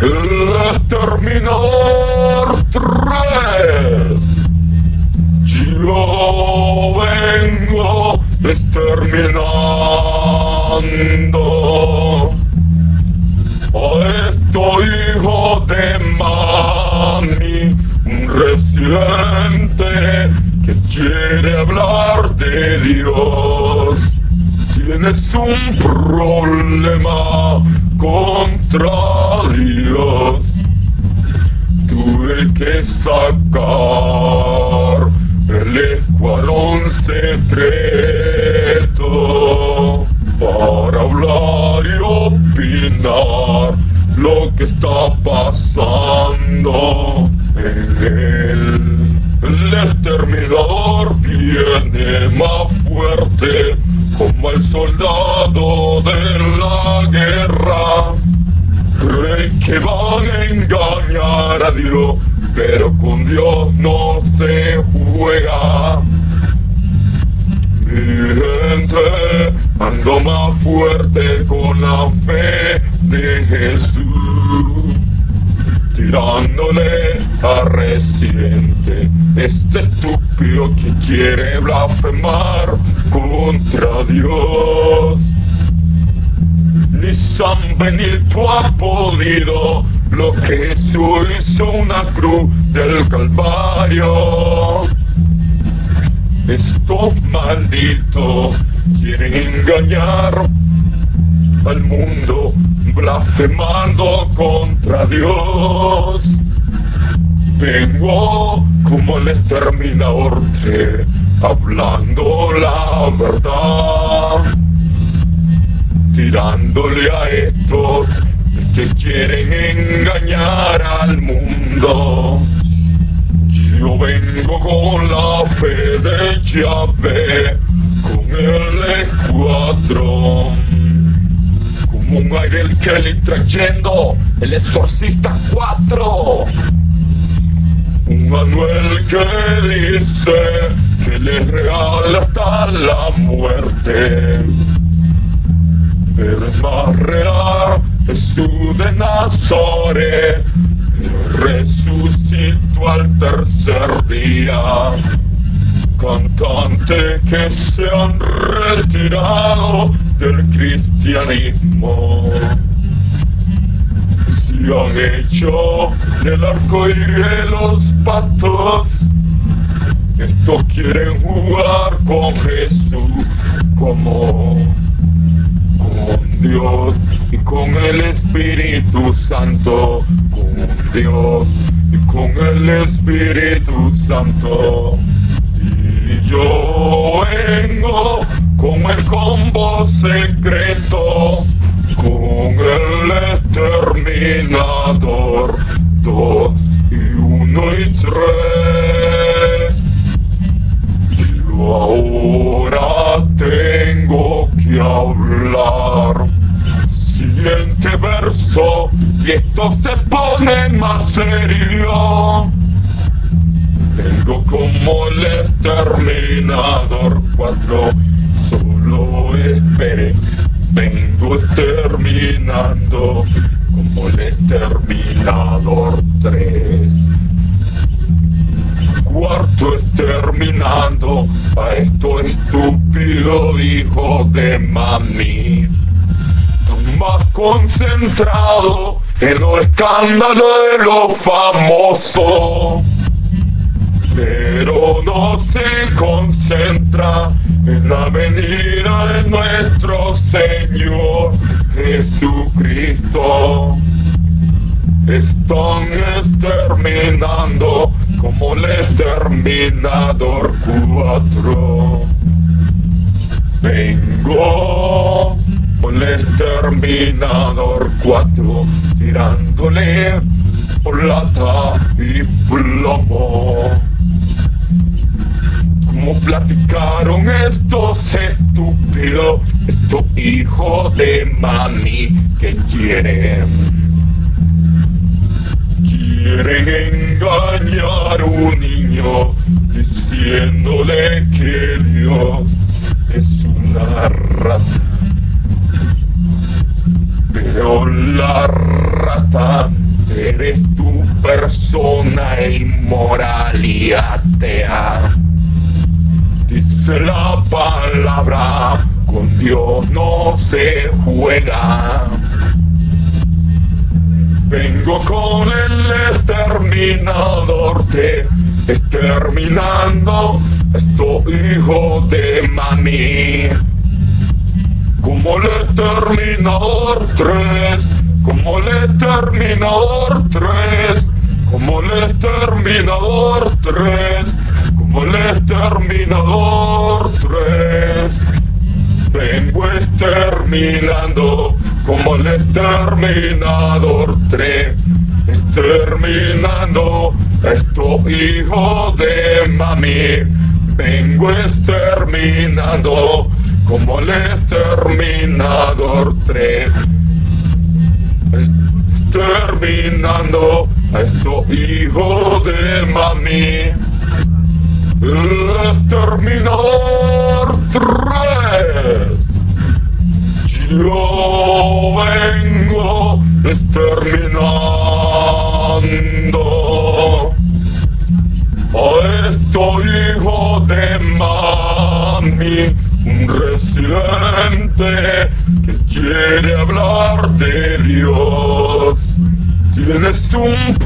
el exterminador 3. Yo vengo exterminando a estos hijos de mami, un residente que quiere hablar de Dios. Tienes un problema Dios. Tuve que sacar el escuadrón secreto para hablar y opinar lo que está pasando en él. El exterminador viene más fuerte como el soldado Van a engañar a Dios, pero con Dios no se juega. Mi gente ando más fuerte con la fe de Jesús tirándole a reciente este estúpido que quiere blasfemar contra Dios. San Benito ha podido lo que Jesús hizo una cruz del Calvario. Estos malditos quieren engañar al mundo blasfemando contra Dios. Vengo como el exterminador hablando la verdad, tirándole a estos que quieren engañar al mundo. Yo vengo con la fe de Yahvé, con el escuadrón un aire el Kelly trayendo el exorcista 4 un Manuel que dice que le regala hasta la muerte pero es real Jesús de Nazaret. Resucitó al tercer día. Cantante que se han retirado del cristianismo. Se han hecho del arco y de los patos. Estos quieren jugar con Jesús como Dios y con el Espíritu Santo con Dios y con el Espíritu Santo y yo vengo con el combo secreto, con el exterminador, dos y uno y tres. Yo ahora tengo que hablar. Y esto se pone más serio. Vengo como el exterminador 4 Solo espere, vengo exterminando como el exterminador 3. Cuarto exterminando a esto estúpido hijo de mami. Más concentrado en los escándalos de lo famoso pero no se concentra en la venida de nuestro Señor Jesucristo. Están exterminando como el exterminador cuatro. Vengo con el exterminador cuatro tirándole plata y plomo como platicaron estos estúpidos, estos hijos de mami que quieren. Quieren engañar a un niño diciéndole que Dios es una rata. Pero la rata eres tu persona inmoral y atea. Dice la palabra, con Dios no se juega. Vengo con el exterminador, te exterminando, esto hijo de mami. Como el exterminador 3, como el exterminador 3, como el exterminador 3, como el exterminador 3. Vengo exterminando como el exterminador 3, exterminando estos hijos de mami. Vengo exterminando como el exterminador 3, exterminando a estos hijos de mami. El exterminador 3.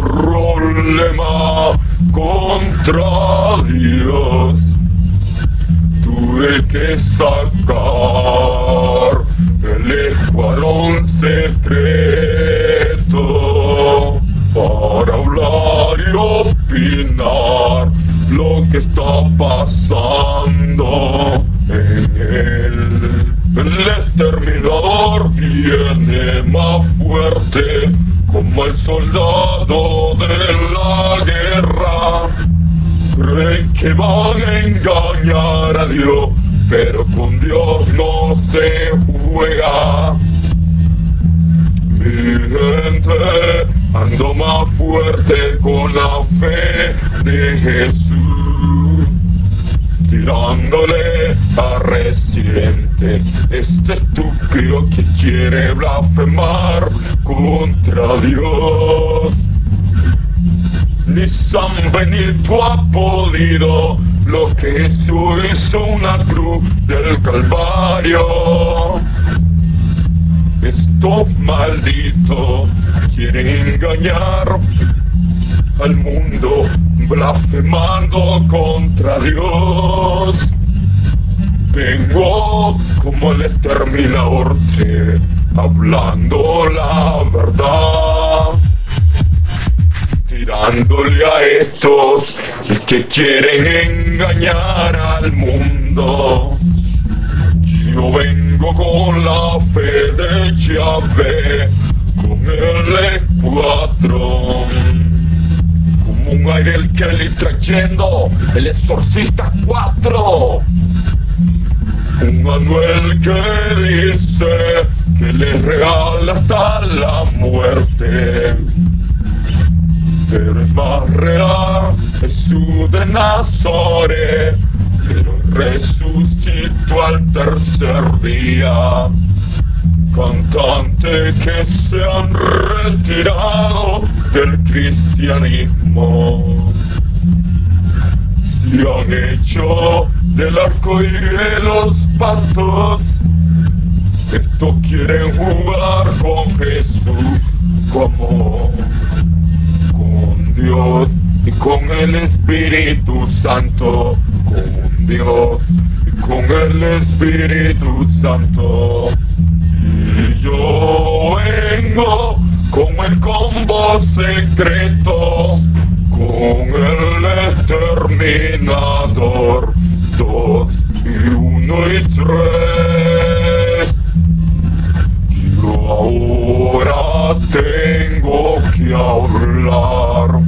Problema contra Dios. Tuve que sacar el escuadrón secreto para hablar y opinar lo que está pasando en él. El exterminador viene más fuerte como el soldado de la guerra. Creen que van a engañar a Dios, pero con Dios no se juega. Mi gente ando más fuerte con la fe de Jesús tirándole a Residente, este estúpido que quiere blasfemar contra Dios. Ni San Benito ha podido lo que Jesús hizo una cruz del Calvario. Estos malditos quieren engañar al mundo blasfemando contra Dios. Vengo como el exterminador te hablando la verdad. Tirándole a estos que quieren engañar al mundo. Yo vengo con la fe de Yahvé, con el escuadrón como un aire el que le trayendo el exorcista 4 un Manuel que dice que le regala hasta la muerte. Pero es más real Jesús de Nazaret pero resucitó al tercer día. Cantantes que se han retirado del cristianismo. Se han hecho del arco y de los patos estos quieren jugar con Jesús como con Dios y con el Espíritu Santo con Dios y con el Espíritu Santo. Y yo secreto, con el exterminador, dos y uno y tres. Yo ahora tengo que hablar.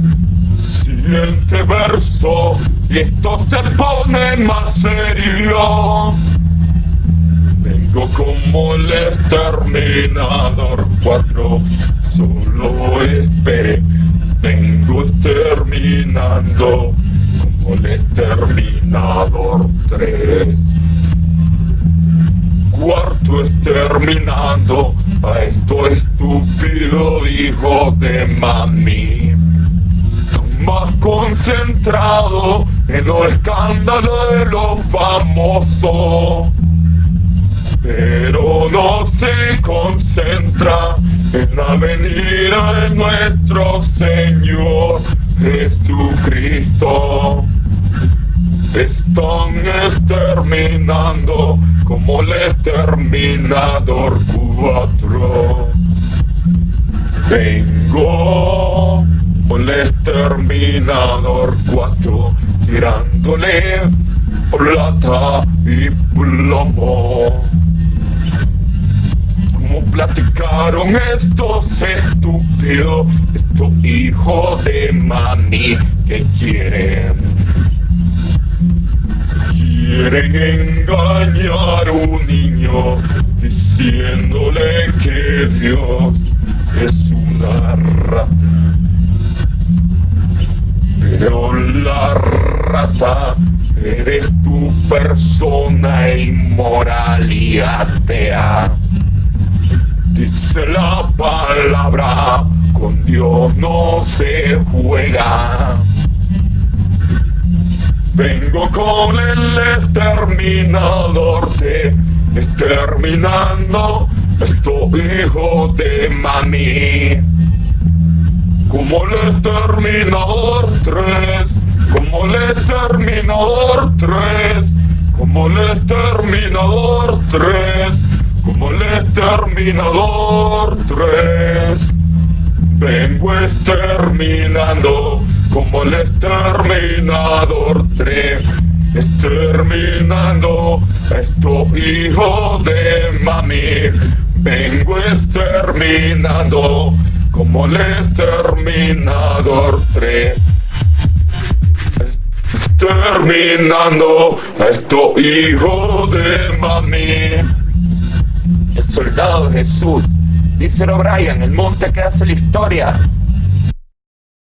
Siguiente verso, y esto se pone más serio. Vengo como el exterminador 4, solo espere. Vengo exterminando como el exterminador 3. Cuarto exterminando a esto estúpido hijo de mami. Más concentrado en los escándalos de los famosos. Pero no se concentra en la venida de nuestro Señor Jesucristo. Están exterminando como el exterminador 4. Vengo con el exterminador 4 tirándole plata y plomo. Como platicaron estos estúpidos, estos hijos de mami que quieren Quieren engañar a un niño diciéndole que Dios es una rata. Pero la rata eres tu persona inmoral y atea. Dice la palabra, con Dios no se juega. Vengo con el exterminador de exterminando estos hijos de mami. Como el exterminador 3, como el exterminador 3, como el exterminador 3, como el exterminador 3. Vengo exterminando como el exterminador 3, exterminando a estos hijos de mami. Vengo exterminando como el exterminador 3. Exterminando a estos hijos de mami. El soldado Jesús, dice O'Brien, el monte que hace la historia